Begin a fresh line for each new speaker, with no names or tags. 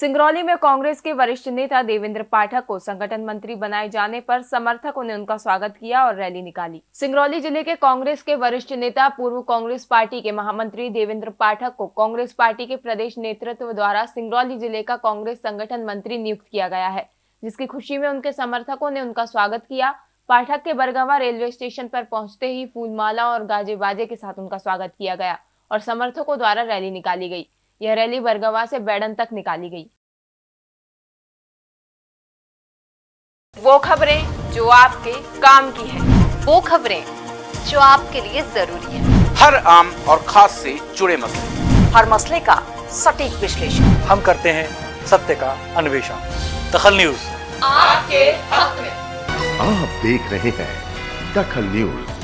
सिंगरौली में कांग्रेस के वरिष्ठ नेता देवेंद्र पाठक को संगठन मंत्री बनाए जाने पर समर्थकों ने उनका स्वागत किया और रैली निकाली। सिंगरौली ज़िले के कांग्रेस के वरिष्ठ नेता, पूर्व कांग्रेस पार्टी के महामंत्री देवेंद्र पाठक को कांग्रेस पार्टी के प्रदेश नेतृत्व द्वारा सिंगरौली ज़िले का कांग्रेस संगठन मंत्री नियुक्त किया गया है, जिसकी खुशी में उनके समर्थकों ने उनका स्वागत किया। पाठक के बरगवा रेलवे स्टेशन पर पहुँचते ही फूलमाला और गाजे बाजे के साथ उनका स्वागत किया गया और समर्थकों द्वारा रैली निकाली गई। यह रैली बरगवा से बैडन तक निकाली गई। वो खबरें जो आपके काम की है।
वो खबरें जो आपके लिए ज़रूरी है।
हर आम और खास से जुड़े मसले।
हर मसले का सटीक विश्लेषण।
हम करते हैं सत्य का अन्वेषण। दखल न्यूज़।
आपके हक में
आप देख रहे हैं दखल न्यूज़।